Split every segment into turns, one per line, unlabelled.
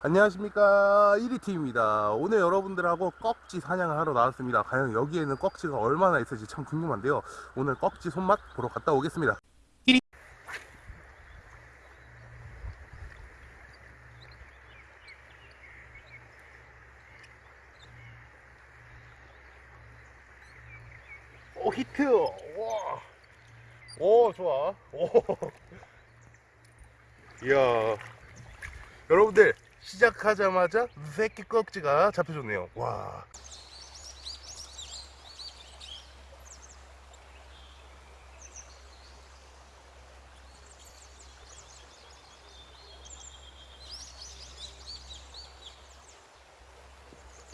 안녕하십니까. 1위팀입니다. 오늘 여러분들하고 꺽지 사냥을 하러 나왔습니다. 과연 여기에는 꺽지가 얼마나 있을지 참 궁금한데요. 오늘 꺽지 손맛 보러 갔다 오겠습니다. 1위 오 히트. 와. 오 좋아. 오. 이야. 여러분들 시작하자마자 새끼 꺽지가 잡혀줬네요 와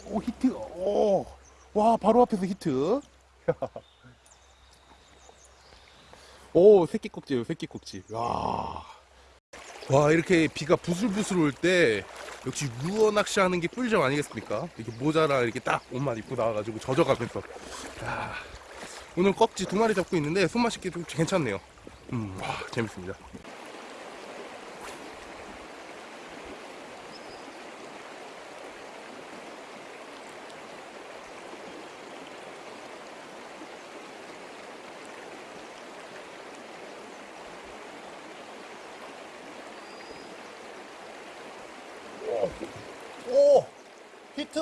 오, 히트. 오. 와, 바로 앞에서 히트. 오, 새끼 꼭지예요, 새끼 꼭지. 와. 와, 이렇게 비가 부슬부슬 올 때 역시 루어 낚시하는 게 꿀잼 아니겠습니까? 이렇게 모자랑 이렇게 딱 옷만 입고 나와가지고 젖어가면서. 야, 오늘 꺽지 두 마리 잡고 있는데 손맛 있게 좀 괜찮네요. 음, 와, 재밌습니다. 오! 히트!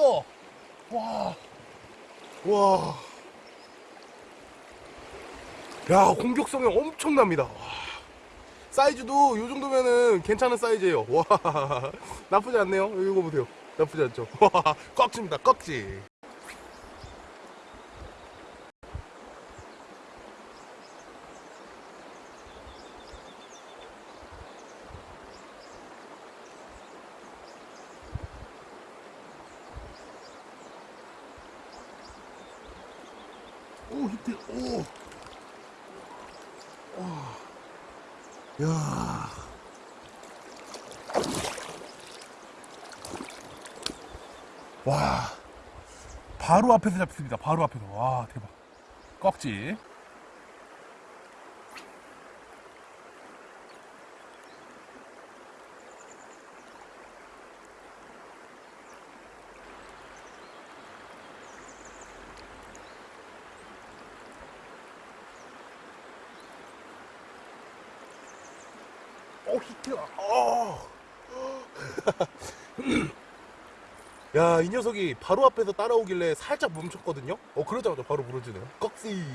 와! 와! 야, 공격성이 엄청납니다. 와. 사이즈도 이 정도면은 괜찮은 사이즈예요. 와, 나쁘지 않네요. 이거 보세요. 나쁘지 않죠? 와, 꺽지입니다. 꺽지. 오, 히트. 오. 와. 야. 와. 바로 앞에서 잡습니다. 바로 앞에서. 와, 대박. 꺽지. 오, 히트. 어. 야, 이 녀석이 바로 앞에서 따라오길래 살짝 멈췄거든요? 어, 그러자마자 바로 물어주네요. 꺽지.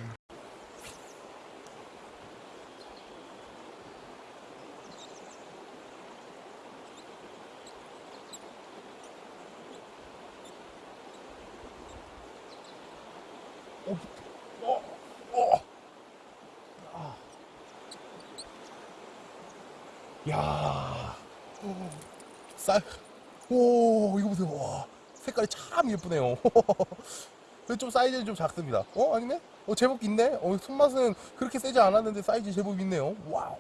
오, 히트. 어, 어. 야. 쌀. 오, 이거 보세요. 와. 색깔이 참 예쁘네요. 좀 사이즈는 좀 작습니다. 어, 아니네? 어, 제법 있네? 어, 손맛은 그렇게 세지 않았는데 사이즈 제법 있네요. wow.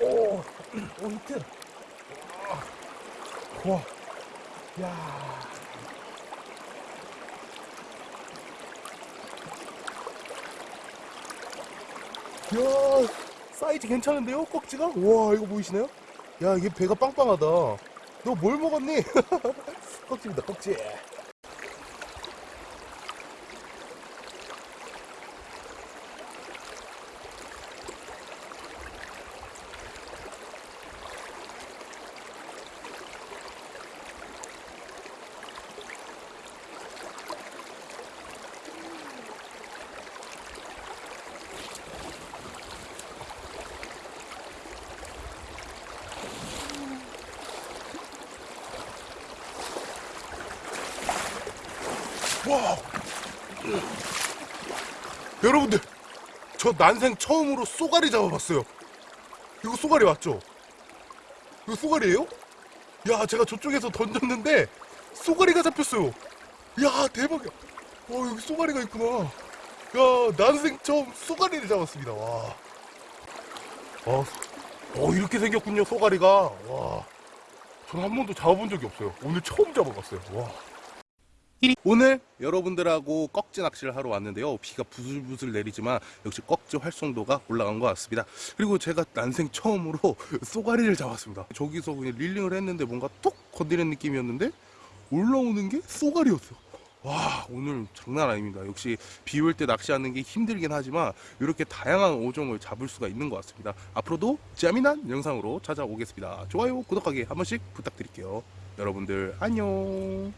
오, 오, 히트. 와, 와. 야. 야, 사이즈 괜찮은데요? 꺽지가? 와, 이거 보이시나요? 야, 이게 배가 빵빵하다. 너 뭘 먹었니? 꺽지입니다, 꺽지. 와 여러분들 저 난생 처음으로 쏘가리 잡아봤어요 이거 쏘가리 맞죠? 이거 쏘가리예요? 야 제가 저쪽에서 던졌는데 쏘가리가 잡혔어요 야 대박이야 와 여기 쏘가리가 있구나 야 난생 처음 쏘가리를 잡았습니다 와 어, 어 이렇게 생겼군요 쏘가리가 와
저는 한 번도 잡아본 적이 없어요. 오늘 처음 잡아봤어요. 와.
오늘 여러분들하고 꺽지 낚시를 하러 왔는데요. 비가 부슬부슬 내리지만 역시 꺽지 활성도가 올라간 것 같습니다. 그리고 제가 난생 처음으로 쏘가리를 잡았습니다. 저기서 그냥 릴링을 했는데 뭔가 톡 건드리는 느낌이었는데 올라오는 게 쏘가리였어요. 와 오늘 장난 아닙니다. 역시 비 올 때 낚시하는 게 힘들긴 하지만 이렇게 다양한 어종을 잡을 수가 있는 것 같습니다. 앞으로도 재미난 영상으로 찾아오겠습니다. 좋아요, 구독하기 한 번씩 부탁드릴게요. 여러분들 안녕.